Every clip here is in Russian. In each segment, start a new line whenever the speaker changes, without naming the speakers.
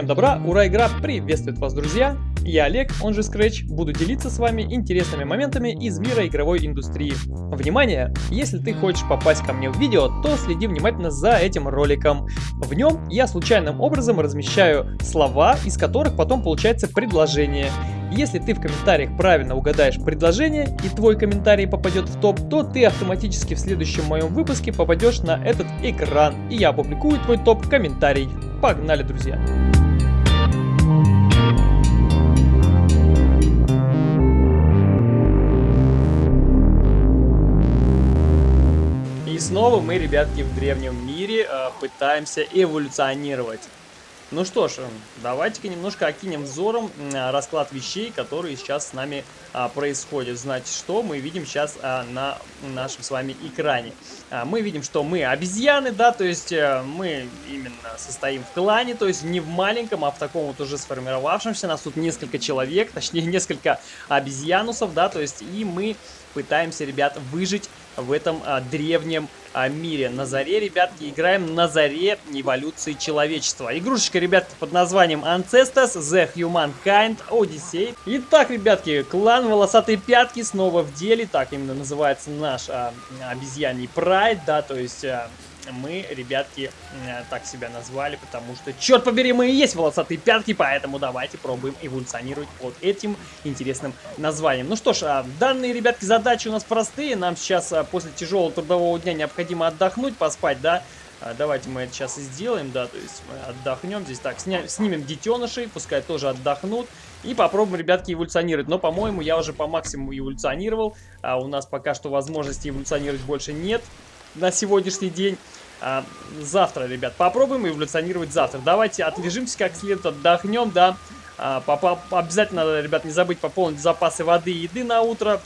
Всем добра, ура, игра приветствует вас, друзья! Я Олег, он же Scratch, буду делиться с вами интересными моментами из мира игровой индустрии. Внимание! Если ты хочешь попасть ко мне в видео, то следи внимательно за этим роликом. В нем я случайным образом размещаю слова, из которых потом получается предложение. Если ты в комментариях правильно угадаешь предложение и твой комментарий попадет в топ, то ты автоматически в следующем моем выпуске попадешь на этот экран, и я опубликую твой топ-комментарий. Погнали, друзья! И снова мы, ребятки, в древнем мире э, пытаемся эволюционировать. Ну что ж, давайте-ка немножко окинем взором расклад вещей, которые сейчас с нами а, происходят. Значит, что мы видим сейчас а, на нашем с вами экране? А, мы видим, что мы обезьяны, да, то есть а, мы именно состоим в клане, то есть не в маленьком, а в таком вот уже сформировавшемся. Нас тут несколько человек, точнее несколько обезьянусов, да, то есть и мы пытаемся, ребят, выжить в этом а, древнем а, мире. На заре, ребятки, играем на заре эволюции человечества. Игрушечка, ребятки, под названием Ancestors The Humankind Odyssey. Итак, ребятки, клан Волосатые Пятки снова в деле. Так именно называется наш а, обезьяний прайд, да, то есть... А, мы, ребятки, э, так себя назвали, потому что, черт побери, мы и есть волосатые пятки, поэтому давайте пробуем эволюционировать под этим интересным названием. Ну что ж, а, данные, ребятки, задачи у нас простые. Нам сейчас а, после тяжелого трудового дня необходимо отдохнуть, поспать, да? А, давайте мы это сейчас и сделаем, да, то есть мы отдохнем здесь. Так, сня снимем детенышей, пускай тоже отдохнут. И попробуем, ребятки, эволюционировать. Но, по-моему, я уже по максимуму эволюционировал. А у нас пока что возможности эволюционировать больше нет на сегодняшний день. А, завтра, ребят, попробуем эволюционировать завтра. Давайте отлежимся как следует, отдохнем, да. А, обязательно, ребят, не забыть пополнить запасы воды и еды на утро.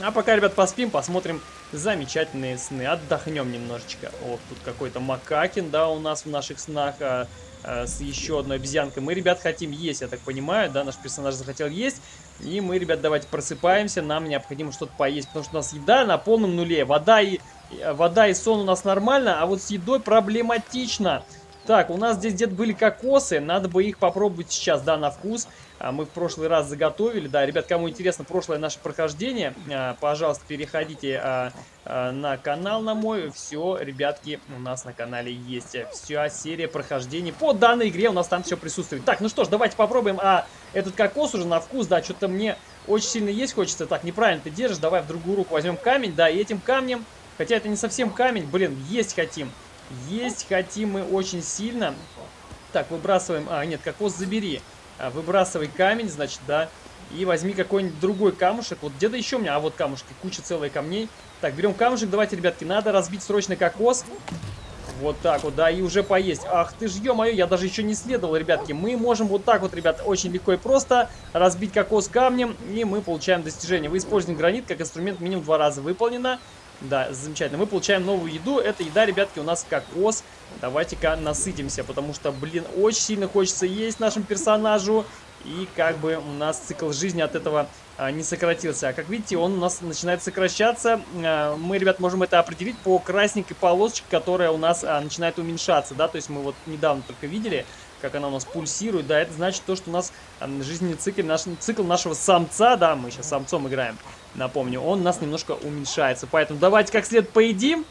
А пока, ребят, поспим, посмотрим замечательные сны. Отдохнем немножечко. Ох, тут какой-то макакин, да, у нас в наших снах. А, а, с еще одной обезьянкой. Мы, ребят, хотим есть, я так понимаю, да, наш персонаж захотел есть. И мы, ребят, давайте просыпаемся, нам необходимо что-то поесть, потому что у нас еда на полном нуле. Вода и вода и сон у нас нормально, а вот с едой проблематично. Так, у нас здесь где-то были кокосы, надо бы их попробовать сейчас, да, на вкус. А мы в прошлый раз заготовили, да, ребят, кому интересно прошлое наше прохождение, а, пожалуйста, переходите а, а, на канал на мой. Все, ребятки, у нас на канале есть вся серия прохождений по данной игре, у нас там все присутствует. Так, ну что ж, давайте попробуем, а этот кокос уже на вкус, да, что-то мне очень сильно есть хочется. Так, неправильно ты держишь, давай в другую руку возьмем камень, да, и этим камнем Хотя это не совсем камень. Блин, есть хотим. Есть хотим мы очень сильно. Так, выбрасываем... А, нет, кокос забери. А, выбрасывай камень, значит, да. И возьми какой-нибудь другой камушек. Вот где-то еще у меня... А, вот камушки. Куча целых камней. Так, берем камушек. Давайте, ребятки, надо разбить срочно кокос. Вот так вот, да, и уже поесть. Ах ты ж, ё-моё, я даже еще не следовал, ребятки. Мы можем вот так вот, ребят, очень легко и просто разбить кокос камнем, и мы получаем достижение. Вы используете гранит как инструмент минимум два раза выполнено. Да, замечательно. Мы получаем новую еду. Эта еда, ребятки, у нас кокос. Давайте-ка насытимся, потому что, блин, очень сильно хочется есть нашему персонажу. И как бы у нас цикл жизни от этого а, не сократился. А как видите, он у нас начинает сокращаться. А, мы, ребят, можем это определить по красненькой полосочке, которая у нас а, начинает уменьшаться. Да, то есть мы вот недавно только видели, как она у нас пульсирует. Да, это значит то, что у нас а, жизненный цикл, наш, цикл нашего самца, да, мы сейчас самцом играем напомню, он у нас немножко уменьшается. Поэтому давайте как след поедим.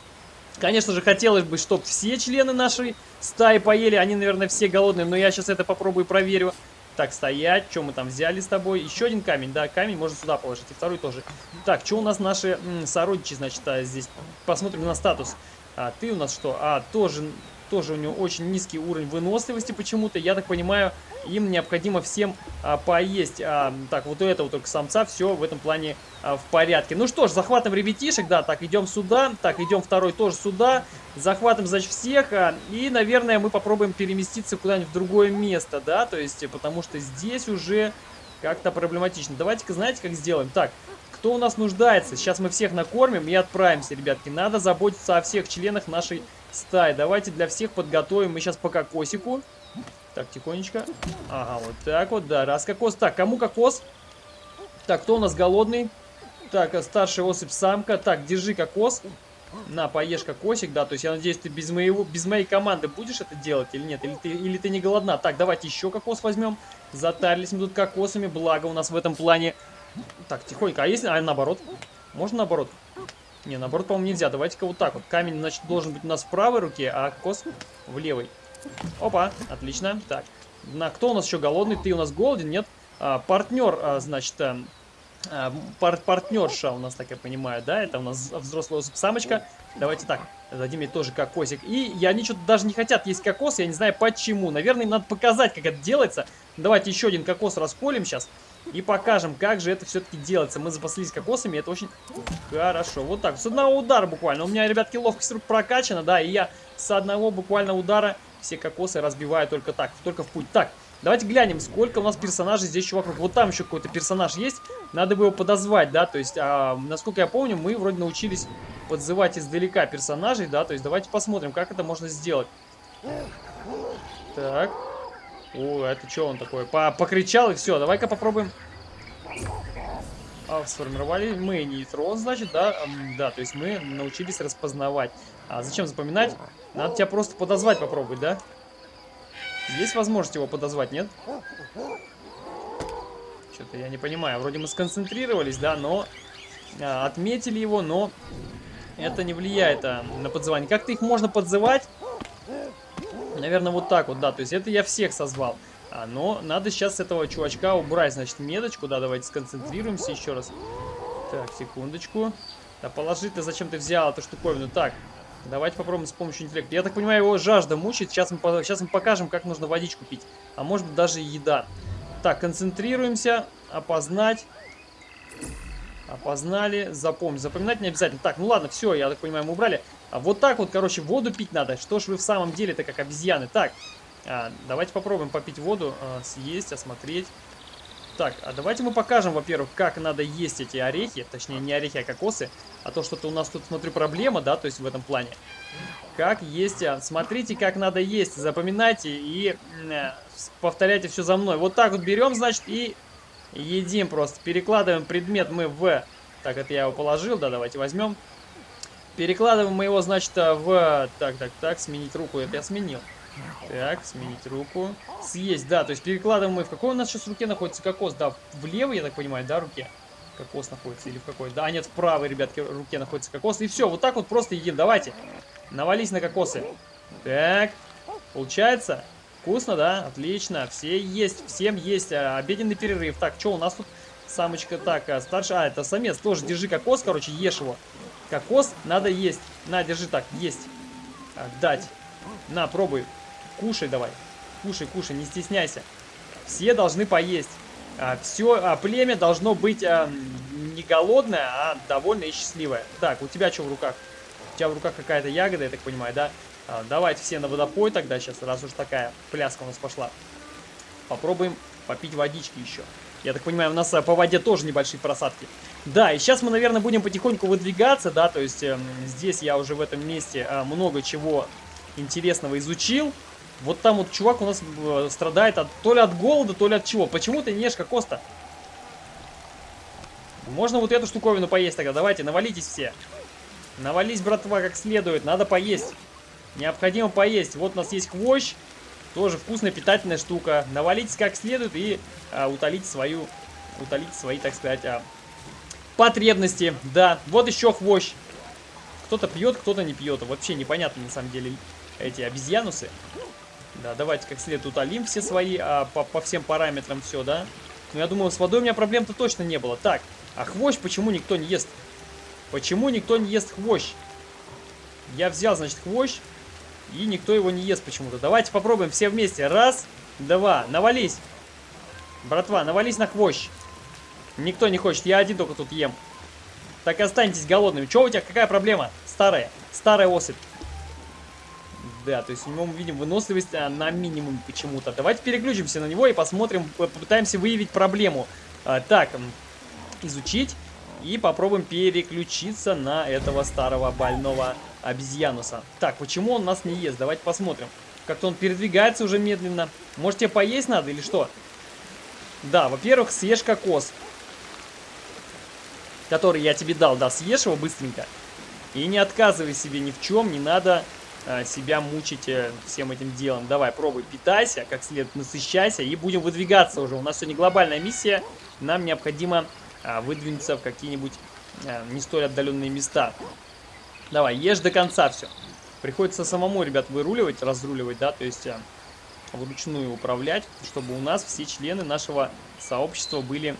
Конечно же, хотелось бы, чтобы все члены нашей стаи поели. Они, наверное, все голодные, но я сейчас это попробую проверю. Так, стоять. Что мы там взяли с тобой? Еще один камень. Да, камень можно сюда положить. И второй тоже. Так, что у нас наши сородичи, значит, а, здесь? Посмотрим на статус. А, ты у нас что? А, тоже тоже у него очень низкий уровень выносливости почему-то. Я так понимаю, им необходимо всем а, поесть. А, так, вот у этого только самца все в этом плане а, в порядке. Ну что ж, захватываем ребятишек, да, так, идем сюда. Так, идем второй тоже сюда. Захватываем, значит, всех. А, и, наверное, мы попробуем переместиться куда-нибудь в другое место, да, то есть, потому что здесь уже как-то проблематично. Давайте-ка, знаете, как сделаем? Так, кто у нас нуждается? Сейчас мы всех накормим и отправимся, ребятки. Надо заботиться о всех членах нашей стаи. Давайте для всех подготовим. Мы сейчас по кокосику. Так, тихонечко. Ага, вот так вот, да. Раз кокос. Так, кому кокос? Так, кто у нас голодный? Так, старшая особь самка. Так, держи кокос. На, поешь кокосик, да, то есть я надеюсь, ты без, моего, без моей команды будешь это делать или нет? Или ты, или ты не голодна? Так, давайте еще кокос возьмем. Затарились мы тут кокосами, благо у нас в этом плане... Так, тихонько, а если... А наоборот? Можно наоборот? Не, наоборот, по-моему, нельзя. Давайте-ка вот так вот. Камень, значит, должен быть у нас в правой руке, а кокос в левой. Опа, отлично. Так, на, кто у нас еще голодный? Ты у нас голоден, нет? А, партнер, а, значит, а, а, пар партнерша у нас, так я понимаю, да? Это у нас взрослая самочка. Давайте так, дадим ей тоже кокосик. И, и они что-то даже не хотят есть кокос, я не знаю почему. Наверное, им надо показать, как это делается. Давайте еще один кокос расколем сейчас. И покажем, как же это все-таки делается. Мы запаслись кокосами, это очень хорошо. Вот так, с одного удара буквально. У меня, ребятки, ловкость рук прокачана, да, и я с одного буквально удара все кокосы разбиваю только так, только в путь. Так, Давайте глянем, сколько у нас персонажей здесь еще вокруг. Вот там еще какой-то персонаж есть. Надо бы его подозвать, да. То есть, а, насколько я помню, мы вроде научились подзывать издалека персонажей, да. То есть, давайте посмотрим, как это можно сделать. Так. О, это что он такой? По покричал и все. Давай-ка попробуем. А, сформировали мы нейтрон, значит, да? Да, то есть мы научились распознавать. А зачем запоминать? Надо тебя просто подозвать попробовать, да? Есть возможность его подозвать, нет? Что-то я не понимаю. Вроде мы сконцентрировались, да, но... А, отметили его, но... Это не влияет а, на подзывание. Как-то их можно подзывать? Наверное, вот так вот, да. То есть это я всех созвал. А, но надо сейчас этого чувачка убрать, значит, меточку. Да, давайте сконцентрируемся еще раз. Так, секундочку. Да положи ты, зачем ты взял эту штуковину? Так, Давайте попробуем с помощью интеллекта. Я так понимаю, его жажда мучает. Сейчас мы, сейчас мы покажем, как нужно водичку пить. А может быть даже еда. Так, концентрируемся. Опознать. Опознали. Запомнить. Запоминать не обязательно. Так, ну ладно, все, я так понимаю, мы убрали. А вот так вот, короче, воду пить надо. Что ж вы в самом деле-то как обезьяны. Так, а, давайте попробуем попить воду, а, съесть, осмотреть. Так, а давайте мы покажем, во-первых, как надо есть эти орехи. Точнее, не орехи, а кокосы. А то что-то у нас тут, смотрю, проблема, да, то есть в этом плане. Как есть, а, смотрите, как надо есть. Запоминайте и э, повторяйте все за мной. Вот так вот берем, значит, и едим просто. Перекладываем предмет мы в... Так, это я его положил, да, давайте возьмем. Перекладываем мы его, значит, в... Так, так, так, сменить руку, это я сменил. Так, сменить руку. Съесть, да, то есть перекладываем мы... В какой у нас сейчас руке находится кокос? Да, в левой, я так понимаю, да, руке? Кокос находится или в какой? Да, нет, в правой, ребятки, руке находится кокос. И все, вот так вот просто едим. Давайте, навались на кокосы. Так, получается? Вкусно, да? Отлично. Все есть, всем есть. А, обеденный перерыв. Так, что у нас тут? Самочка, так, а, старший... А, это самец. Тоже держи кокос, короче, ешь его. Кокос надо есть. На, держи так, есть. Отдать. На, пробуй. Кушай давай. Кушай, кушай, не стесняйся. Все должны поесть. А, все, а, племя должно быть а, не голодное, а довольное и счастливое. Так, у тебя что в руках? У тебя в руках какая-то ягода, я так понимаю, да? А, давайте все на водопой тогда сейчас, раз уж такая пляска у нас пошла. Попробуем попить водички еще. Я так понимаю, у нас а, по воде тоже небольшие просадки. Да, и сейчас мы, наверное, будем потихоньку выдвигаться, да, то есть э, здесь я уже в этом месте э, много чего интересного изучил. Вот там вот чувак у нас э, страдает от, то ли от голода, то ли от чего. Почему ты не ешь кокос-то? Можно вот эту штуковину поесть тогда. Давайте, навалитесь все. Навались, братва, как следует. Надо поесть. Необходимо поесть. Вот у нас есть хвощ. Тоже вкусная, питательная штука. Навалитесь как следует и а, утолите свою... Утолите свои, так сказать, а, потребности. Да, вот еще хвощ. Кто-то пьет, кто-то не пьет. Вообще непонятно, на самом деле, эти обезьянусы. Да, давайте как следует утолим все свои, а, по, по всем параметрам все, да? Но я думаю, с водой у меня проблем-то точно не было. Так, а хвощ почему никто не ест? Почему никто не ест хвощ? Я взял, значит, хвощ, и никто его не ест почему-то. Давайте попробуем все вместе. Раз, два, навались. Братва, навались на хвощ. Никто не хочет, я один только тут ем. Так останетесь голодными. Че у тебя, какая проблема? Старая, старая особь. Да, то есть у него мы видим выносливость а, на минимум почему-то. Давайте переключимся на него и посмотрим, попытаемся выявить проблему. А, так, изучить. И попробуем переключиться на этого старого больного обезьянуса. Так, почему он нас не ест? Давайте посмотрим. Как-то он передвигается уже медленно. Может тебе поесть надо или что? Да, во-первых, съешь кокос. Который я тебе дал, да, съешь его быстренько. И не отказывай себе ни в чем, не надо а, себя мучить э, всем этим делом. Давай, пробуй, питайся, как следует насыщайся и будем выдвигаться уже. У нас сегодня глобальная миссия, нам необходимо а, выдвинуться в какие-нибудь а, не столь отдаленные места. Давай, ешь до конца все. Приходится самому, ребят, выруливать, разруливать, да, то есть а, вручную управлять, чтобы у нас все члены нашего сообщества были,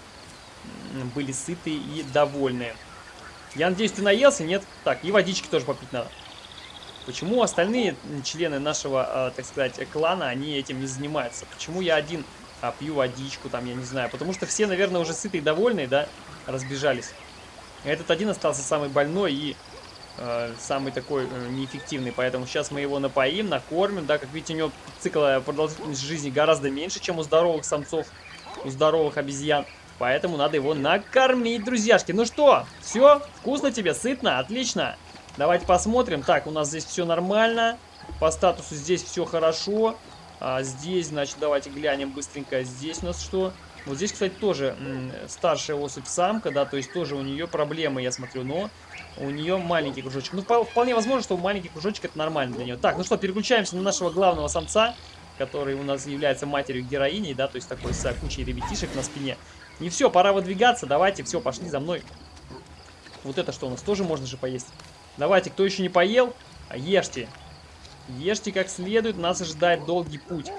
были сыты и довольны. Я надеюсь, ты наелся, нет? Так, и водички тоже попить надо. Почему остальные члены нашего, э, так сказать, клана, они этим не занимаются? Почему я один а, пью водичку, там, я не знаю. Потому что все, наверное, уже сытые и довольные, да, разбежались. Этот один остался самый больной и э, самый такой э, неэффективный. Поэтому сейчас мы его напоим, накормим, да. Как видите, у него цикл продолжительности жизни гораздо меньше, чем у здоровых самцов, у здоровых обезьян. Поэтому надо его накормить, друзьяшки. Ну что, все? Вкусно тебе? Сытно? Отлично. Давайте посмотрим. Так, у нас здесь все нормально. По статусу здесь все хорошо. А здесь, значит, давайте глянем быстренько. Здесь у нас что? Вот здесь, кстати, тоже старшая особь самка, да, то есть тоже у нее проблемы, я смотрю, но у нее маленький кружочек. Ну, вполне возможно, что маленький кружочек это нормально для нее. Так, ну что, переключаемся на нашего главного самца, который у нас является матерью героиней, да, то есть такой с кучей ребятишек на спине. И все, пора выдвигаться, давайте, все, пошли за мной. Вот это что у нас, тоже можно же поесть. Давайте, кто еще не поел, ешьте. Ешьте как следует, нас ожидает долгий путь.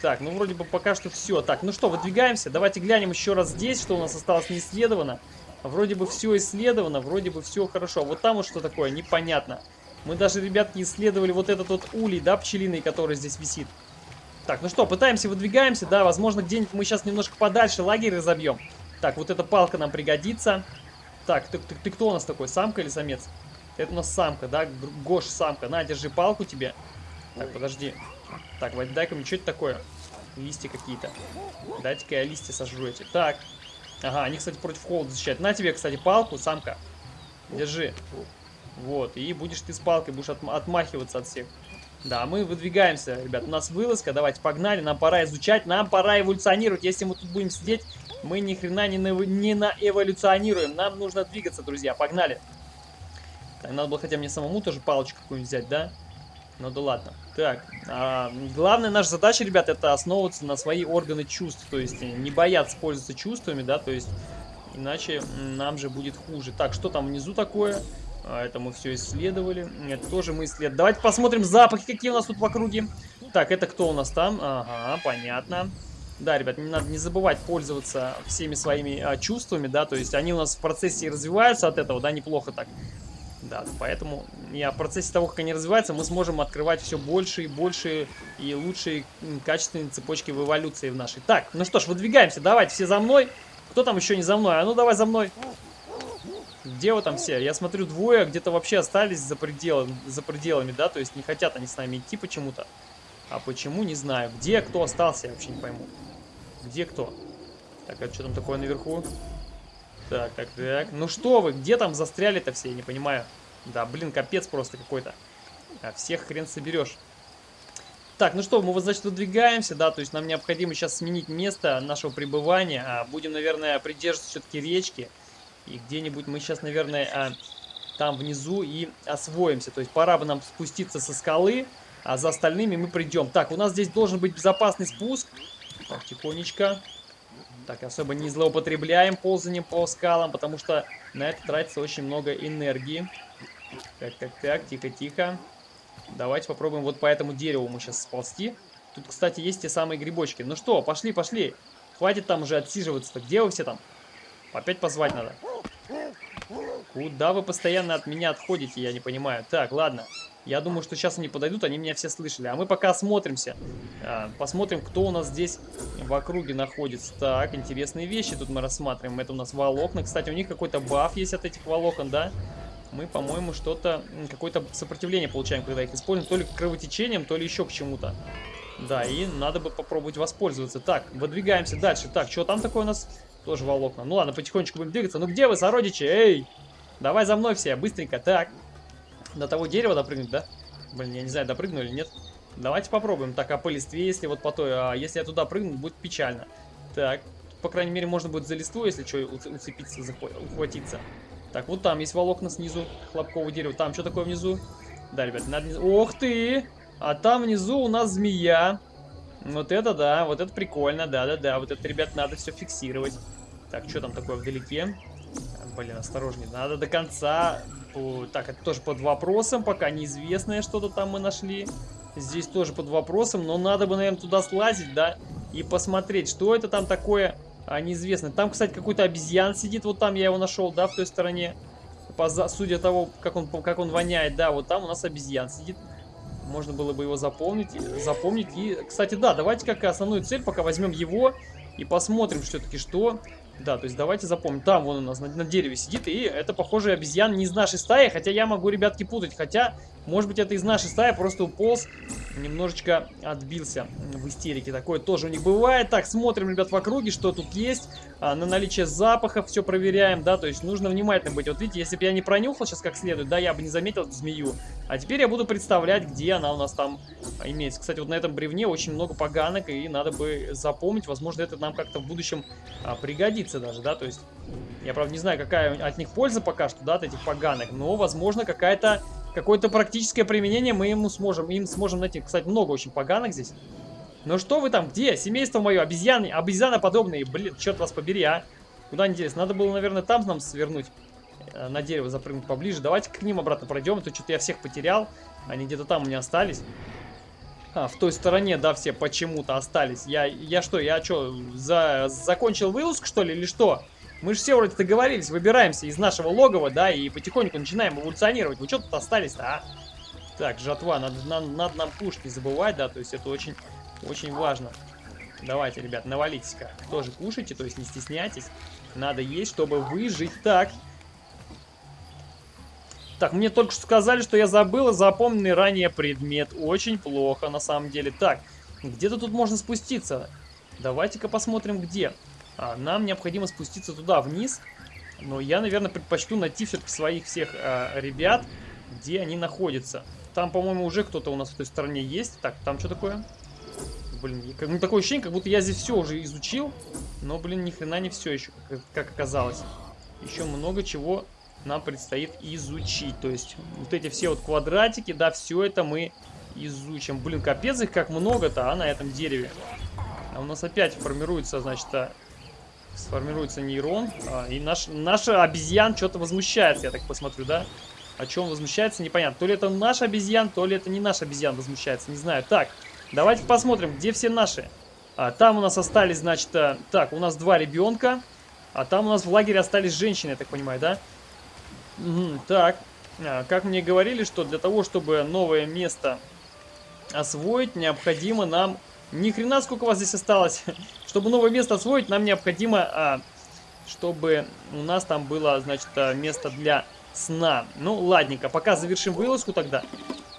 Так, ну вроде бы пока что все. Так, ну что, выдвигаемся. Давайте глянем еще раз здесь, что у нас осталось не исследовано. Вроде бы все исследовано, вроде бы все хорошо. Вот там вот что такое, непонятно. Мы даже, ребят, не исследовали вот этот вот улей, да, пчелиный, который здесь висит. Так, ну что, пытаемся, выдвигаемся. Да, возможно, где-нибудь мы сейчас немножко подальше лагерь разобьем. Так, вот эта палка нам пригодится. Так, ты, ты, ты кто у нас такой, самка или самец? Это у нас самка, да? Гош, самка. На, держи палку тебе. Так, подожди. Так, дай-ка мне, что это такое? Листья какие-то. Дайте-ка я листья сожру эти. Так. Ага, они, кстати, против холода защищают. На тебе, кстати, палку, самка. Держи. Вот, и будешь ты с палкой, будешь отм отмахиваться от всех. Да, мы выдвигаемся, ребят. У нас вылазка, давайте погнали. Нам пора изучать, нам пора эволюционировать. Если мы тут будем сидеть, мы ни хрена не, на, не наэволюционируем. Нам нужно двигаться, друзья. Погнали. Так, надо было хотя мне самому тоже палочку какую-нибудь взять, да? Ну да ладно. Так, а, главная наша задача, ребят, это основываться на свои органы чувств. То есть не бояться пользоваться чувствами, да, то есть иначе нам же будет хуже. Так, что там внизу такое? А, это мы все исследовали. Это тоже мы исследовали. Давайте посмотрим запахи, какие у нас тут в округе. Так, это кто у нас там? Ага, понятно. Да, ребят, не надо не забывать пользоваться всеми своими а, чувствами, да, то есть они у нас в процессе развиваются от этого, да, неплохо так. Да, поэтому и в процессе того, как они развиваются, мы сможем открывать все больше и больше и лучшие качественные цепочки в эволюции в нашей. Так, ну что ж, выдвигаемся, давайте все за мной. Кто там еще не за мной? А ну давай за мной. Где вы там все? Я смотрю, двое где-то вообще остались за, пределами, за пределами, да? То есть не хотят они с нами идти почему-то. А почему, не знаю. Где кто остался, я вообще не пойму. Где кто? Так, а что там такое наверху? Так, так, так. Ну что вы, где там застряли-то все, я не понимаю. Да, блин, капец просто какой-то. А всех хрен соберешь. Так, ну что, мы вот, значит, выдвигаемся, да, то есть нам необходимо сейчас сменить место нашего пребывания. А, будем, наверное, придерживаться все-таки речки. И где-нибудь мы сейчас, наверное, а, там внизу и освоимся. То есть пора бы нам спуститься со скалы, а за остальными мы придем. Так, у нас здесь должен быть безопасный спуск. Так, тихонечко. Так, особо не злоупотребляем ползанием по скалам, потому что на это тратится очень много энергии. Так, так, так, тихо-тихо. Давайте попробуем вот по этому дереву мы сейчас сползти. Тут, кстати, есть те самые грибочки. Ну что, пошли, пошли. Хватит там уже отсиживаться-то. Где вы все там? Опять позвать надо. Куда вы постоянно от меня отходите, я не понимаю. Так, ладно. Я думаю, что сейчас они подойдут, они меня все слышали. А мы пока осмотримся. А, посмотрим, кто у нас здесь в округе находится. Так, интересные вещи тут мы рассматриваем. Это у нас волокна. Кстати, у них какой-то баф есть от этих волокон, да? Мы, по-моему, что-то... Какое-то сопротивление получаем, когда их используем. То ли к кровотечениям, то ли еще к чему-то. Да, и надо бы попробовать воспользоваться. Так, выдвигаемся дальше. Так, что там такое у нас? Тоже волокна. Ну ладно, потихонечку будем двигаться. Ну где вы, сородичи? Эй! Давай за мной все, быстренько. Так, до того дерева допрыгнуть, да? Блин, я не знаю, допрыгну или нет. Давайте попробуем. Так, а по листве, если вот по той... А если я туда прыгну, будет печально. Так, по крайней мере, можно будет за листву, если что, уцепиться, ухватиться. Так, вот там есть волокна снизу хлопкового дерева. Там что такое внизу? Да, ребят, надо... Ох ты! А там внизу у нас змея. Вот это да, вот это прикольно, да-да-да. Вот это, ребят, надо все фиксировать. Так, что там такое вдалеке? Блин, осторожнее. Надо до конца... Так, это тоже под вопросом, пока неизвестное что-то там мы нашли. Здесь тоже под вопросом, но надо бы, наверное, туда слазить, да, и посмотреть, что это там такое а, неизвестное. Там, кстати, какой-то обезьян сидит, вот там я его нашел, да, в той стороне. По, судя того, как он, как он воняет, да, вот там у нас обезьян сидит. Можно было бы его запомнить, запомнить. И, кстати, да, давайте как основную цель пока возьмем его и посмотрим все-таки, что да, то есть давайте запомним. Там вон у нас на, на дереве сидит, и это, похоже, обезьян не из нашей стаи, хотя я могу, ребятки, путать. Хотя, может быть, это из нашей стаи, просто уполз, немножечко отбился в истерике. Такое тоже у них бывает. Так, смотрим, ребят, в округе, что тут есть. А, на наличие запахов все проверяем, да, то есть нужно внимательно быть. Вот видите, если бы я не пронюхал сейчас как следует, да, я бы не заметил эту змею. А теперь я буду представлять, где она у нас там имеется. Кстати, вот на этом бревне очень много поганок, и надо бы запомнить. Возможно, это нам как-то в будущем а, пригодится даже, да, то есть... Я, правда, не знаю, какая от них польза пока что, да, от этих поганок, но, возможно, какая-то какое-то практическое применение мы ему сможем, им сможем найти. Кстати, много очень поганок здесь. Ну что вы там, где? Семейство мое, обезьяны, обезьяноподобные. Блин, черт вас побери, а. Куда делись? Надо было, наверное, там нам свернуть. Э, на дерево запрыгнуть поближе. Давайте к ним обратно пройдем. А то что-то я всех потерял. Они где-то там у меня остались. А, в той стороне, да, все почему-то остались. Я, я что, я что, за, закончил вылазку, что ли, или что? Мы же все вроде договорились, выбираемся из нашего логова, да, и потихоньку начинаем эволюционировать. Вы что тут остались-то, а? Так, жатва, надо, надо, надо нам кушать не забывать, да, то есть это очень, очень важно. Давайте, ребят, навалитесь-ка. Тоже кушайте, то есть не стесняйтесь. Надо есть, чтобы выжить. Так. Так, мне только что сказали, что я забыл запомненный ранее предмет. Очень плохо, на самом деле. Так, где-то тут можно спуститься. Давайте-ка посмотрим, где. Нам необходимо спуститься туда, вниз. Но я, наверное, предпочту найти все-таки своих всех а, ребят, где они находятся. Там, по-моему, уже кто-то у нас в той стороне есть. Так, там что такое? Блин, как, ну, такое ощущение, как будто я здесь все уже изучил. Но, блин, ни хрена не все еще, как, как оказалось. Еще много чего нам предстоит изучить. То есть, вот эти все вот квадратики, да, все это мы изучим. Блин, капец их как много-то, а, на этом дереве. А у нас опять формируется, значит, а, сформируется нейрон. А, и наш, наш обезьян что-то возмущается, я так посмотрю, да? О чем возмущается, непонятно. То ли это наш обезьян, то ли это не наш обезьян возмущается, не знаю. Так, давайте посмотрим, где все наши. А, там у нас остались, значит, а, так, у нас два ребенка. А там у нас в лагере остались женщины, я так понимаю, да? Угу, так, а, как мне говорили, что для того, чтобы новое место освоить, необходимо нам ни хрена сколько у вас здесь осталось. Чтобы новое место освоить, нам необходимо, а, чтобы у нас там было, значит, а, место для сна. Ну, ладненько, пока завершим вылазку тогда.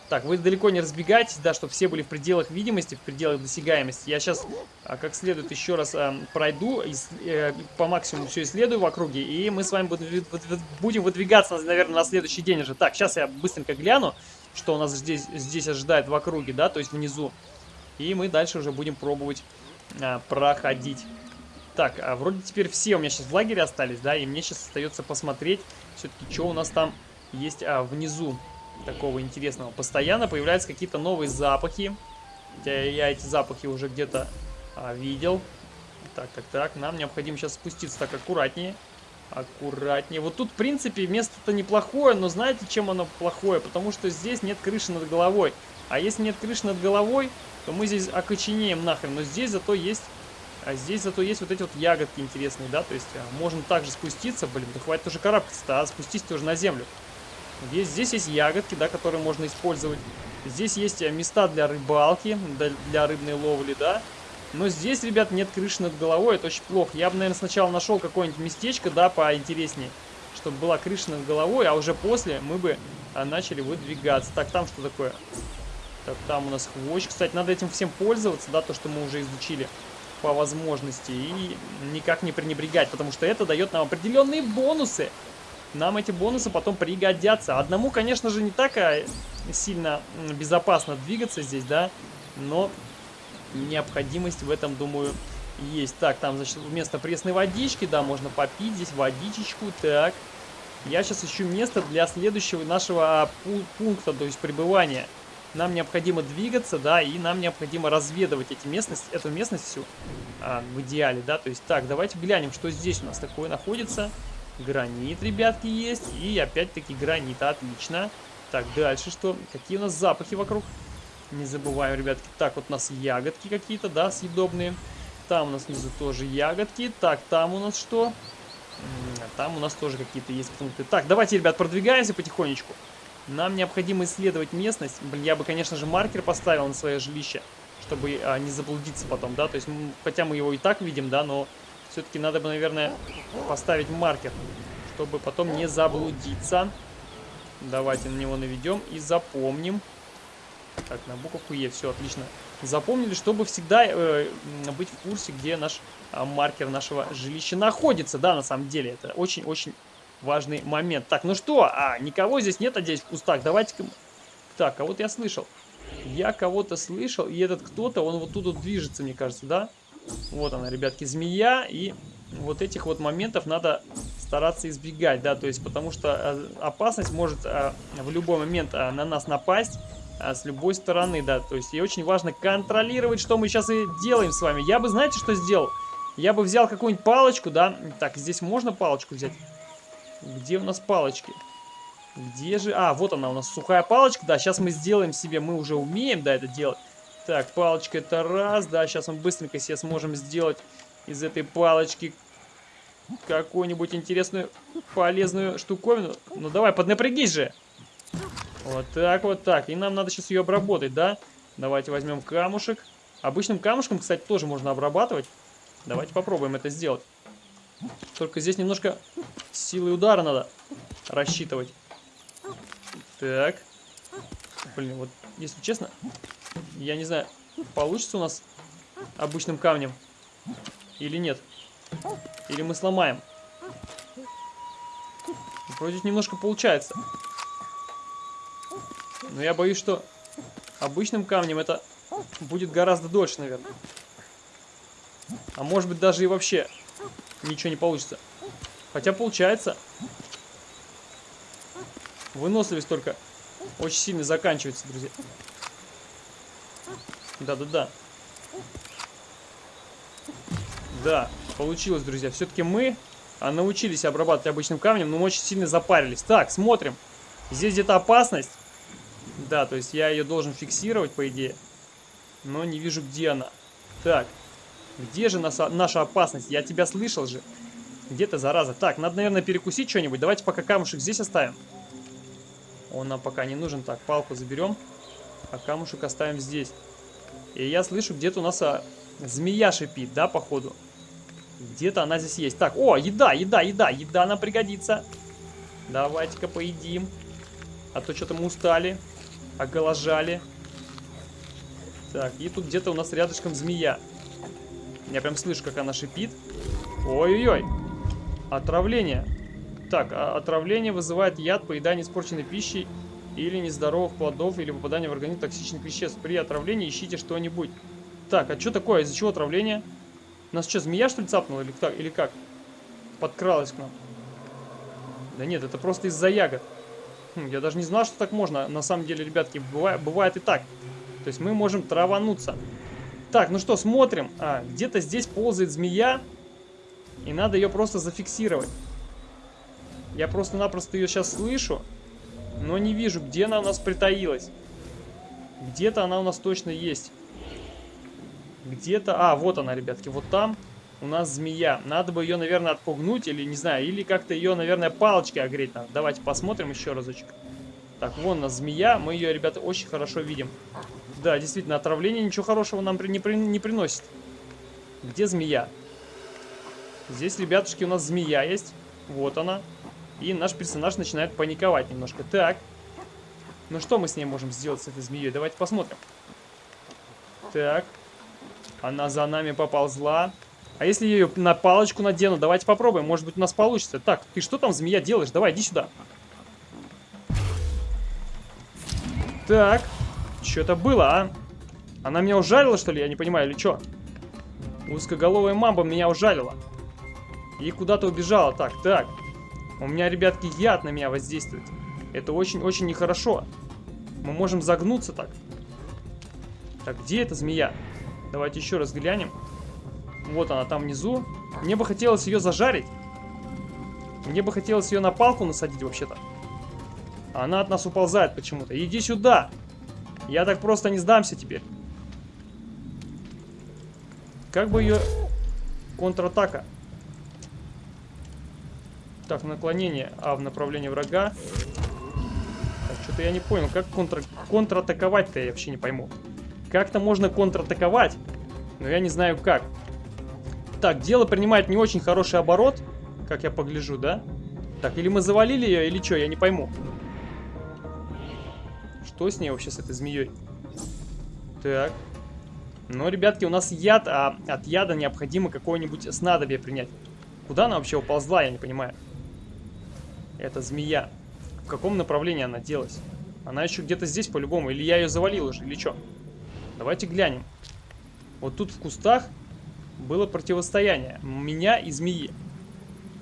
Так, вы далеко не разбегайтесь, да, чтобы все были в пределах видимости, в пределах досягаемости. Я сейчас а, как следует еще раз пройду, и, э, по максимуму все исследую в округе, и мы с вами будем выдвигаться, наверное, на следующий день уже. Так, сейчас я быстренько гляну, что у нас здесь, здесь ожидает в округе, да, то есть внизу. И мы дальше уже будем пробовать а, проходить. Так, а вроде теперь все у меня сейчас в лагере остались, да, и мне сейчас остается посмотреть все-таки, что у нас там есть а, внизу такого интересного. Постоянно появляются какие-то новые запахи. Хотя я эти запахи уже где-то а, видел. Так, так, так, нам необходимо сейчас спуститься так аккуратнее. Аккуратнее. Вот тут, в принципе, место-то неплохое, но знаете, чем оно плохое? Потому что здесь нет крыши над головой. А если нет крыши над головой, то мы здесь окоченеем нахрен. Но здесь зато есть... А здесь зато есть вот эти вот ягодки интересные, да? То есть а, можно также спуститься. Блин, да хватит уже карабкаться-то, а спустись тоже на землю. Здесь, здесь есть ягодки, да, которые можно использовать. Здесь есть а, места для рыбалки, для рыбной ловли, да. Но здесь, ребят, нет крыши над головой, это очень плохо. Я бы, наверное, сначала нашел какое-нибудь местечко, да, поинтереснее, чтобы была крыша над головой, а уже после мы бы а, начали выдвигаться. Так, там что такое? Так, там у нас хвощ. Кстати, надо этим всем пользоваться, да, то, что мы уже изучили по возможности. И никак не пренебрегать, потому что это дает нам определенные бонусы. Нам эти бонусы потом пригодятся. Одному, конечно же, не так а сильно безопасно двигаться здесь, да, но необходимость в этом, думаю, есть. Так, там, значит, вместо пресной водички, да, можно попить здесь водичечку. Так, Я сейчас ищу место для следующего нашего а, пункта, то есть пребывания. Нам необходимо двигаться, да, и нам необходимо разведывать эти местности, эту местность всю а, в идеале, да. То есть, так, давайте глянем, что здесь у нас такое находится. Гранит, ребятки, есть. И опять-таки гранит, отлично. Так, дальше что? Какие у нас запахи вокруг? Не забываем, ребятки. Так, вот у нас ягодки какие-то, да, съедобные. Там у нас внизу тоже ягодки. Так, там у нас что? Там у нас тоже какие-то есть пункты. Так, давайте, ребят, продвигаемся потихонечку. Нам необходимо исследовать местность. Блин, я бы, конечно же, маркер поставил на свое жилище, чтобы а, не заблудиться потом, да. То есть, хотя мы его и так видим, да, но все-таки надо бы, наверное, поставить маркер, чтобы потом не заблудиться. Давайте на него наведем и запомним. Так, на буковку Е, все отлично. Запомнили, чтобы всегда э, быть в курсе, где наш э, маркер нашего жилища находится. Да, на самом деле, это очень-очень важный момент. Так, ну что, а, никого здесь нет, надеюсь, в кустах. Давайте-ка... Так, а вот я слышал. Я кого-то слышал, и этот кто-то, он вот тут вот движется, мне кажется, да? Вот она, ребятки, змея, и вот этих вот моментов надо стараться избегать, да, то есть потому что э, опасность может а, в любой момент а, на нас напасть, а, с любой стороны, да. То есть и очень важно контролировать, что мы сейчас и делаем с вами. Я бы, знаете, что сделал? Я бы взял какую-нибудь палочку, да. Так, здесь можно палочку взять? Где у нас палочки? Где же... А, вот она у нас, сухая палочка. Да, сейчас мы сделаем себе, мы уже умеем, да, это делать. Так, палочка это раз, да, сейчас мы быстренько себе сможем сделать из этой палочки какую-нибудь интересную, полезную штуковину. Ну давай, поднапрягись же. Вот так, вот так. И нам надо сейчас ее обработать, да? Давайте возьмем камушек. Обычным камушком, кстати, тоже можно обрабатывать. Давайте попробуем это сделать. Только здесь немножко силы удара надо рассчитывать. Так. Блин, вот, если честно, я не знаю, получится у нас обычным камнем или нет. Или мы сломаем. Вроде немножко получается. Но я боюсь, что обычным камнем это будет гораздо дольше, наверное. А может быть даже и вообще ничего не получится. Хотя получается. Выносливость только очень сильно заканчивается, друзья. Да-да-да. Да, получилось, друзья. Все-таки мы а, научились обрабатывать обычным камнем, но мы очень сильно запарились. Так, смотрим. Здесь где-то опасность. Да, то есть я ее должен фиксировать, по идее. Но не вижу, где она. Так, где же наша, наша опасность? Я тебя слышал же. Где ты, зараза? Так, надо, наверное, перекусить что-нибудь. Давайте пока камушек здесь оставим. Он нам пока не нужен. Так, палку заберем. А камушек оставим здесь. И я слышу, где-то у нас а, змея шипит, да, походу? Где-то она здесь есть. Так, о, еда, еда, еда. Еда нам пригодится. Давайте-ка поедим. А то что-то мы устали. Оголожали. Так, и тут где-то у нас рядышком змея. Я прям слышу, как она шипит. Ой-ой-ой. Отравление. Так, а отравление вызывает яд, поедание испорченной пищи или нездоровых плодов, или попадание в организм токсичных веществ. При отравлении ищите что-нибудь. Так, а что такое? Из-за чего отравление? Нас что, змея что ли цапнула или, так, или как? Подкралась к нам. Да нет, это просто из-за ягод. Хм, я даже не знал, что так можно. На самом деле, ребятки, бывает, бывает и так. То есть мы можем травануться. Так, ну что, смотрим. А, где-то здесь ползает змея. И надо ее просто зафиксировать. Я просто-напросто ее сейчас слышу. Но не вижу, где она у нас притаилась. Где-то она у нас точно есть. Где-то... А, вот она, ребятки, вот там у нас змея. Надо бы ее, наверное, отпугнуть или, не знаю, или как-то ее, наверное, палочкой огреть надо. Давайте посмотрим еще разочек. Так, вон у нас змея. Мы ее, ребята, очень хорошо видим. Да, действительно, отравление ничего хорошего нам при, не, при, не приносит. Где змея? Здесь, ребятушки, у нас змея есть. Вот она. И наш персонаж начинает паниковать немножко. Так. Ну что мы с ней можем сделать, с этой змеей? Давайте посмотрим. Так. Она за нами поползла. А если я ее на палочку надену? Давайте попробуем. Может быть у нас получится. Так, ты что там, змея, делаешь? Давай, иди сюда. Так. Что это было, а? Она меня ужалила, что ли? Я не понимаю, или что? Узкоголовая мамба меня ужалила. И куда-то убежала. Так, так. У меня, ребятки, яд на меня воздействует. Это очень-очень нехорошо. Мы можем загнуться так. Так, где эта змея? Давайте еще раз глянем. Вот она там внизу. Мне бы хотелось ее зажарить. Мне бы хотелось ее на палку насадить вообще-то. Она от нас уползает почему-то. Иди сюда. Я так просто не сдамся теперь. Как бы ее... Контратака. Так, наклонение А в направлении врага. Что-то я не понял, как контр... контратаковать-то я вообще не пойму. Как-то можно контратаковать, но я не знаю как. Так, дело принимает не очень хороший оборот, как я погляжу, да? Так, или мы завалили ее, или что, я не пойму. Что с ней вообще, с этой змеей? Так. Ну, ребятки, у нас яд, а от яда необходимо какое-нибудь снадобье принять. Куда она вообще уползла, я не понимаю. Это змея. В каком направлении она делась? Она еще где-то здесь по-любому. Или я ее завалил уже, или что? Давайте глянем. Вот тут в кустах было противостояние. Меня и змеи.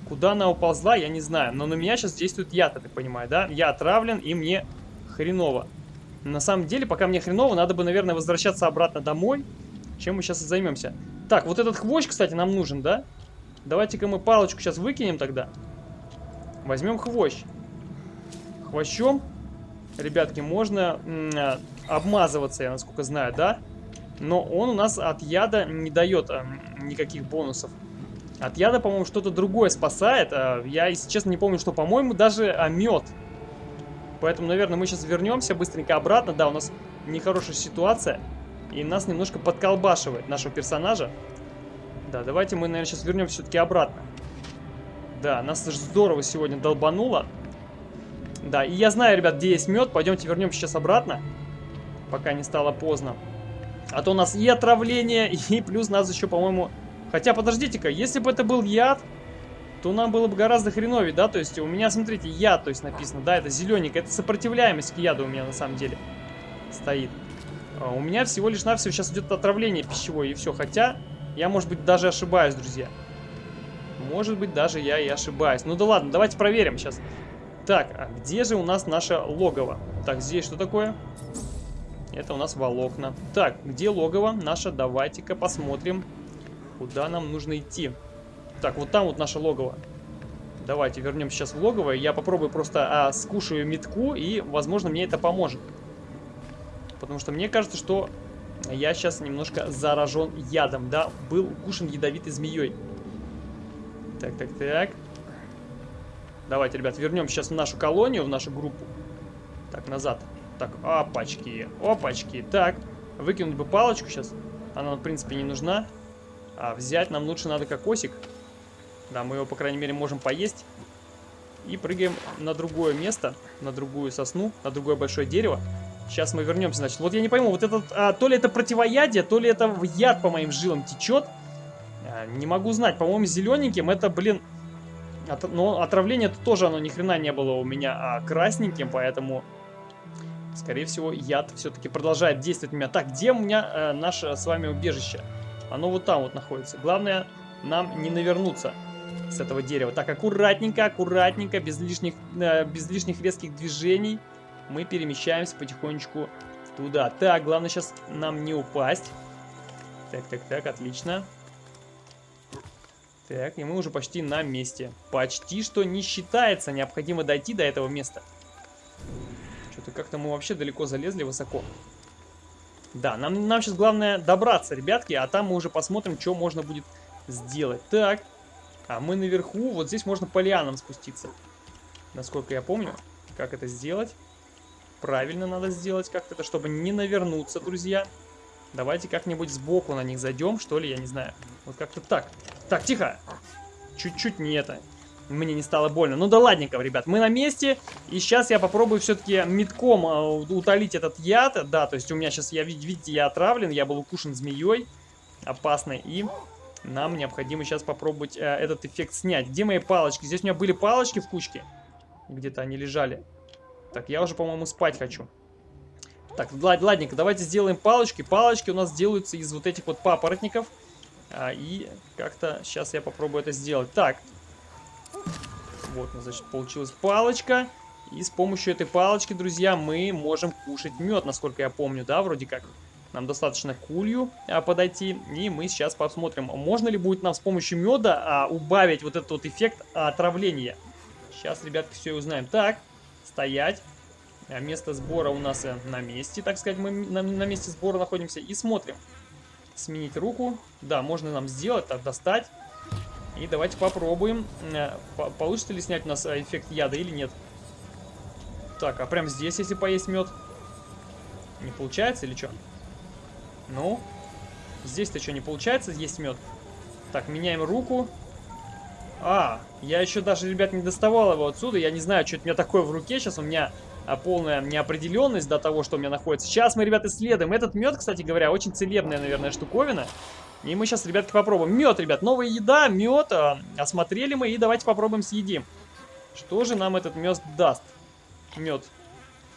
Куда она уползла, я не знаю. Но на меня сейчас действует яд, я так понимаю, да? Я отравлен, и мне хреново. На самом деле, пока мне хреново, надо бы, наверное, возвращаться обратно домой. Чем мы сейчас и займемся. Так, вот этот хвощ, кстати, нам нужен, да? Давайте-ка мы палочку сейчас выкинем тогда. Возьмем хвощ. Хвощом, ребятки, можно а, обмазываться, я насколько знаю, да? Но он у нас от яда не дает а, никаких бонусов. От яда, по-моему, что-то другое спасает. А, я, если честно, не помню, что, по-моему, даже а, мед. Поэтому, наверное, мы сейчас вернемся быстренько обратно. Да, у нас нехорошая ситуация. И нас немножко подколбашивает нашего персонажа. Да, давайте мы, наверное, сейчас вернемся все-таки обратно. Да, нас здорово сегодня долбануло. Да, и я знаю, ребят, где есть мед. Пойдемте вернемся сейчас обратно, пока не стало поздно. А то у нас и отравление, и плюс нас еще, по-моему... Хотя, подождите-ка, если бы это был яд, то нам было бы гораздо хреновее, да? То есть у меня, смотрите, яд, то есть написано, да, это зелененькое. Это сопротивляемость к яду у меня на самом деле стоит. А у меня всего лишь навсего сейчас идет отравление пищевое и все. Хотя, я, может быть, даже ошибаюсь, друзья. Может быть, даже я и ошибаюсь. Ну да ладно, давайте проверим сейчас. Так, а где же у нас наше логово? Так, здесь что такое? Это у нас волокна. Так, где логово наше? Давайте-ка посмотрим, куда нам нужно идти. Так, вот там вот наше логово. Давайте вернем сейчас в логово. Я попробую просто а, скушаю метку, и, возможно, мне это поможет. Потому что мне кажется, что я сейчас немножко заражен ядом, да? Был укушен ядовитой змеей. Так, так, так. Давайте, ребят, вернем сейчас в нашу колонию, в нашу группу. Так, назад. Так, опачки, опачки. Так, выкинуть бы палочку сейчас. Она, в принципе, не нужна. А взять нам лучше надо кокосик. Да, мы его, по крайней мере, можем поесть. И прыгаем на другое место, на другую сосну, на другое большое дерево. Сейчас мы вернемся, значит. Вот я не пойму, вот этот, а, то ли это противоядие, то ли это яд по моим жилам течет. А, не могу знать, по-моему, зелененьким это, блин... От, но отравление -то тоже оно ни хрена не было у меня а, красненьким, поэтому... Скорее всего, яд все-таки продолжает действовать на меня. Так, где у меня э, наше с вами убежище? Оно вот там вот находится. Главное, нам не навернуться с этого дерева. Так, аккуратненько, аккуратненько, без лишних, э, без лишних резких движений мы перемещаемся потихонечку туда. Так, главное сейчас нам не упасть. Так, так, так, отлично. Так, и мы уже почти на месте. Почти что не считается. Необходимо дойти до этого места. Что-то как-то мы вообще далеко залезли, высоко. Да, нам, нам сейчас главное добраться, ребятки, а там мы уже посмотрим, что можно будет сделать. Так, а мы наверху, вот здесь можно по лианам спуститься. Насколько я помню, как это сделать. Правильно надо сделать как-то это, чтобы не навернуться, друзья. Давайте как-нибудь сбоку на них зайдем, что ли, я не знаю. Вот как-то так. Так, тихо. Чуть-чуть не это. Мне не стало больно. Ну да ладненько, ребят, мы на месте. И сейчас я попробую все-таки метком а, утолить этот яд. Да, то есть у меня сейчас, я, видите, я отравлен. Я был укушен змеей опасной. И нам необходимо сейчас попробовать э, этот эффект снять. Где мои палочки? Здесь у меня были палочки в кучке. Где-то они лежали. Так, я уже, по-моему, спать хочу. Так, ладненько, давайте сделаем палочки. Палочки у нас делаются из вот этих вот папоротников. А, и как-то сейчас я попробую это сделать. Так. Вот, значит, получилась палочка. И с помощью этой палочки, друзья, мы можем кушать мед, насколько я помню, да, вроде как. Нам достаточно кулью а, подойти, и мы сейчас посмотрим, можно ли будет нам с помощью меда а, убавить вот этот вот эффект отравления. Сейчас, ребятки, все узнаем. Так, стоять. А, место сбора у нас э, на месте, так сказать, мы на, на месте сбора находимся. И смотрим. Сменить руку. Да, можно нам сделать, так, достать. И давайте попробуем, э, получится ли снять у нас э, эффект яда или нет. Так, а прям здесь, если поесть мед, не получается или что? Ну, здесь-то что, не получается есть мед? Так, меняем руку. А, я еще даже, ребят, не доставал его отсюда. Я не знаю, что это у меня такое в руке. Сейчас у меня а, полная неопределенность до того, что у меня находится. Сейчас мы, ребят, исследуем. Этот мед, кстати говоря, очень целебная, наверное, штуковина. И мы сейчас, ребятки, попробуем. Мед, ребят, новая еда, мед. А, осмотрели мы и давайте попробуем съедим. Что же нам этот мед даст? Мед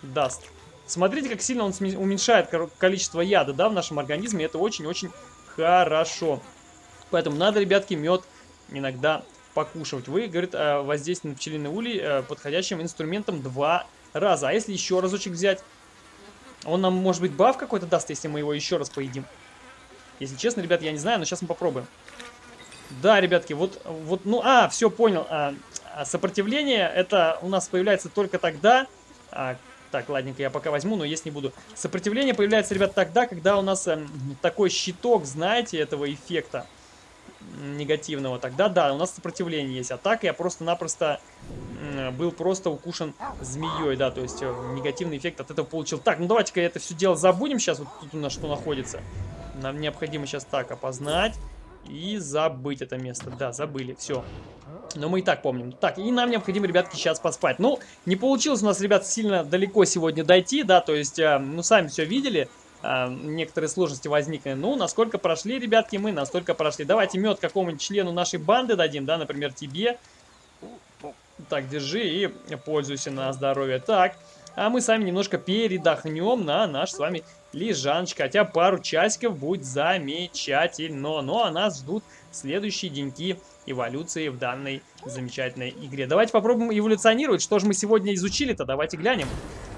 даст. Смотрите, как сильно он уменьшает количество яда, да, в нашем организме. Это очень-очень хорошо. Поэтому надо, ребятки, мед иногда покушать. Вы, говорит, воздействие на пчелиный улей э, подходящим инструментом два раза. А если еще разочек взять? Он нам, может быть, баф какой-то даст, если мы его еще раз поедим. Если честно, ребят, я не знаю, но сейчас мы попробуем. Да, ребятки, вот, вот ну, а, все, понял. А, а сопротивление, это у нас появляется только тогда, а, так, ладненько, я пока возьму, но есть не буду. Сопротивление появляется, ребят, тогда, когда у нас э, такой щиток, знаете, этого эффекта негативного. Тогда да, у нас сопротивление есть. А так я просто-напросто э, был просто укушен змеей, да, то есть э, негативный эффект от этого получил. Так, ну давайте-ка это все дело забудем сейчас, вот тут у нас что находится. Нам необходимо сейчас так опознать и забыть это место. Да, забыли, все. Но мы и так помним. Так, и нам необходимо, ребятки, сейчас поспать. Ну, не получилось у нас, ребят, сильно далеко сегодня дойти, да, то есть, э, ну, сами все видели. Э, некоторые сложности возникли. Ну, насколько прошли, ребятки, мы настолько прошли. Давайте мед какому-нибудь члену нашей банды дадим, да, например, тебе. Так, держи и пользуйся на здоровье. Так, а мы сами немножко передохнем на наш с вами лежаночка. Хотя пару часиков будет замечательно. Ну, а нас ждут следующие деньки эволюции в данной замечательной игре. Давайте попробуем эволюционировать. Что же мы сегодня изучили-то? Давайте глянем.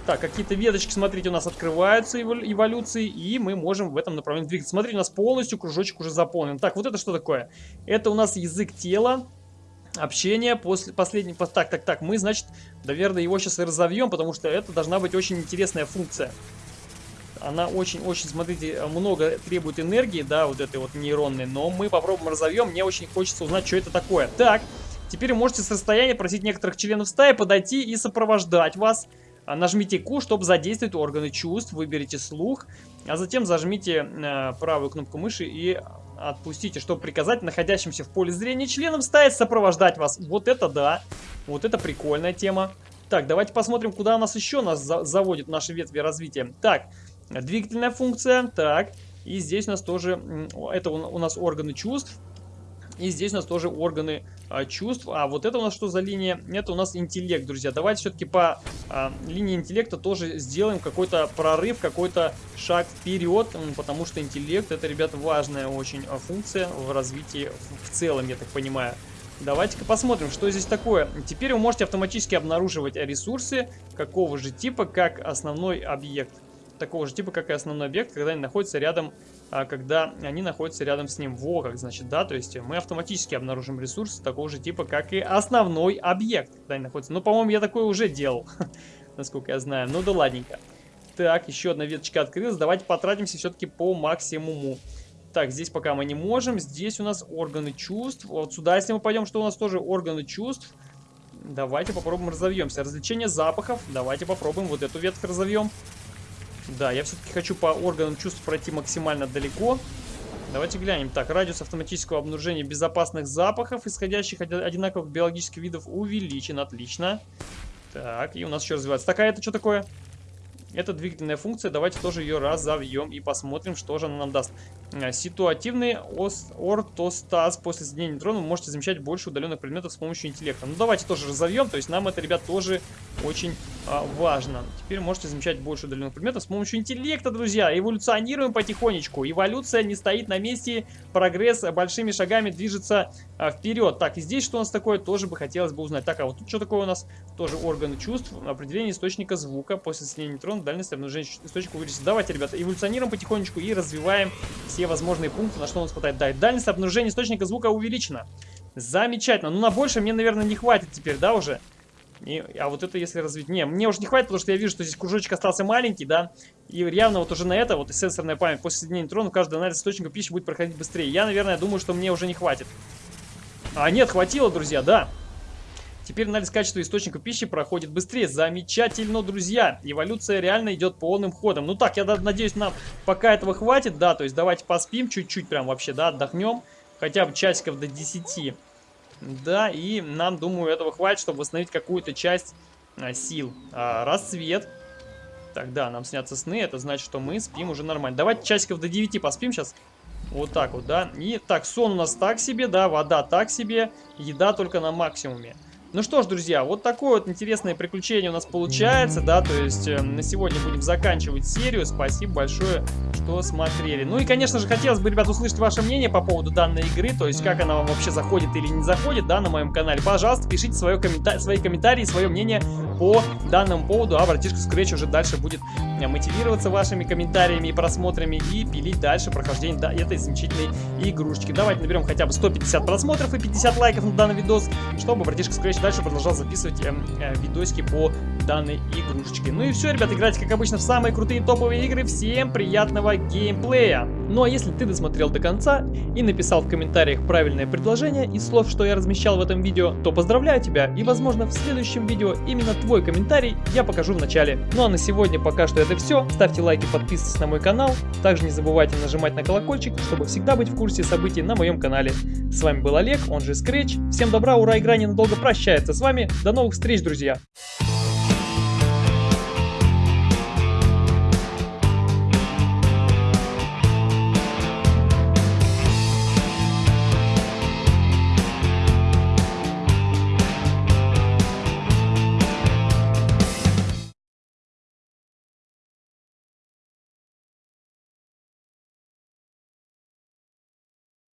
Так, какие-то веточки, смотрите, у нас открываются эволюции, и мы можем в этом направлении двигаться. Смотрите, у нас полностью кружочек уже заполнен. Так, вот это что такое? Это у нас язык тела, общение после последней... Так, так, так, мы, значит, наверное, его сейчас и разовьем, потому что это должна быть очень интересная функция. Она очень-очень, смотрите, много требует энергии, да, вот этой вот нейронной, но мы попробуем разовьем. Мне очень хочется узнать, что это такое. Так, теперь можете с расстояния просить некоторых членов стаи подойти и сопровождать вас. А, нажмите Q, чтобы задействовать органы чувств, выберите слух, а затем зажмите э, правую кнопку мыши и отпустите, чтобы приказать находящимся в поле зрения членам стаи сопровождать вас. Вот это да, вот это прикольная тема. Так, давайте посмотрим, куда у нас еще нас за заводит наши ветви развития. Так, двигательная функция, так, и здесь у нас тоже, это у нас органы чувств. И здесь у нас тоже органы а, чувств. А вот это у нас что за линия? Это у нас интеллект, друзья. Давайте все-таки по а, линии интеллекта тоже сделаем какой-то прорыв, какой-то шаг вперед. Потому что интеллект это, ребята, важная очень а, функция в развитии в целом, я так понимаю. Давайте-ка посмотрим, что здесь такое. Теперь вы можете автоматически обнаруживать ресурсы какого же типа, как основной объект. Такого же типа, как и основной объект, когда они находятся рядом когда они находятся рядом с ним. Во как, значит, да, то есть мы автоматически обнаружим ресурсы такого же типа, как и основной объект, когда они находятся. Ну, по-моему, я такое уже делал, насколько я знаю. Ну да ладненько. Так, еще одна веточка открылась. Давайте потратимся все-таки по максимуму. Так, здесь пока мы не можем. Здесь у нас органы чувств. Вот сюда, если мы пойдем, что у нас тоже органы чувств. Давайте попробуем разовьемся. Развлечение запахов. Давайте попробуем вот эту ветку разовьем. Да, я все-таки хочу по органам чувств пройти максимально далеко. Давайте глянем. Так, радиус автоматического обнаружения безопасных запахов, исходящих от одинаковых биологических видов, увеличен. Отлично. Так, и у нас еще развивается. Такая это что такое? Это двигательная функция. Давайте тоже ее разовьем и посмотрим, что же она нам даст. Э, ситуативный ортостаз. После соединения нейтронов вы можете замечать больше удаленных предметов с помощью интеллекта. Ну, давайте тоже разовьем. То есть нам это, ребят, тоже очень а, важно. Теперь можете замечать больше удаленных предметов с помощью интеллекта, друзья. Эволюционируем потихонечку. Эволюция не стоит на месте. Прогресс большими шагами движется а, вперед. Так, и здесь что у нас такое, тоже бы хотелось бы узнать. Так, а вот тут что такое у нас? Тоже органы чувств. Определение источника звука. После соединения нейтронов дальность обнаружения источника увеличится. Давайте, ребята, эволюционируем потихонечку и развиваем все возможные пункты, на что у нас хватает. Да, дальность обнаружения источника звука увеличена. Замечательно. Ну, на больше мне, наверное, не хватит теперь, да, уже? И, а вот это если развить... Не, мне уже не хватит, потому что я вижу, что здесь кружочек остался маленький, да. И явно вот уже на это, вот сенсорная память, после соединения нейтронов, каждый анализ источника пищи будет проходить быстрее. Я, наверное, думаю, что мне уже не хватит. А нет, хватило, друзья, да. Теперь анализ качества источника пищи проходит быстрее. Замечательно, друзья. Эволюция реально идет полным ходом. Ну так, я надеюсь, нам пока этого хватит, да. То есть давайте поспим чуть-чуть прям вообще, да, отдохнем. Хотя бы часиков до 10. Да, и нам, думаю, этого хватит, чтобы восстановить какую-то часть а, сил. А, рассвет. Тогда нам снятся сны, это значит, что мы спим уже нормально. Давайте часиков до 9 поспим сейчас. Вот так вот, да. И так, сон у нас так себе, да, вода так себе, еда только на максимуме. Ну что ж, друзья, вот такое вот интересное приключение у нас получается, да, то есть э, на сегодня будем заканчивать серию. Спасибо большое, что смотрели. Ну и, конечно же, хотелось бы, ребят, услышать ваше мнение по поводу данной игры, то есть как она вам вообще заходит или не заходит, да, на моем канале. Пожалуйста, пишите свое коммента свои комментарии, свое мнение по данному поводу, а братишка Scratch уже дальше будет э, мотивироваться вашими комментариями и просмотрами и пилить дальше прохождение да, этой замечательной игрушечки. Давайте наберем хотя бы 150 просмотров и 50 лайков на данный видос, чтобы братишка Scratch дальше продолжал записывать э, э, видосики по данной игрушечке. Ну и все, ребят, играйте как обычно в самые крутые топовые игры. Всем приятного геймплея! Ну а если ты досмотрел до конца и написал в комментариях правильное предложение из слов, что я размещал в этом видео, то поздравляю тебя и возможно в следующем видео именно твой комментарий я покажу в начале. Ну а на сегодня пока что это все. Ставьте лайки, подписывайтесь на мой канал. Также не забывайте нажимать на колокольчик, чтобы всегда быть в курсе событий на моем канале. С вами был Олег, он же Scratch. Всем добра, ура, игра ненадолго прощается с вами. До новых встреч, друзья!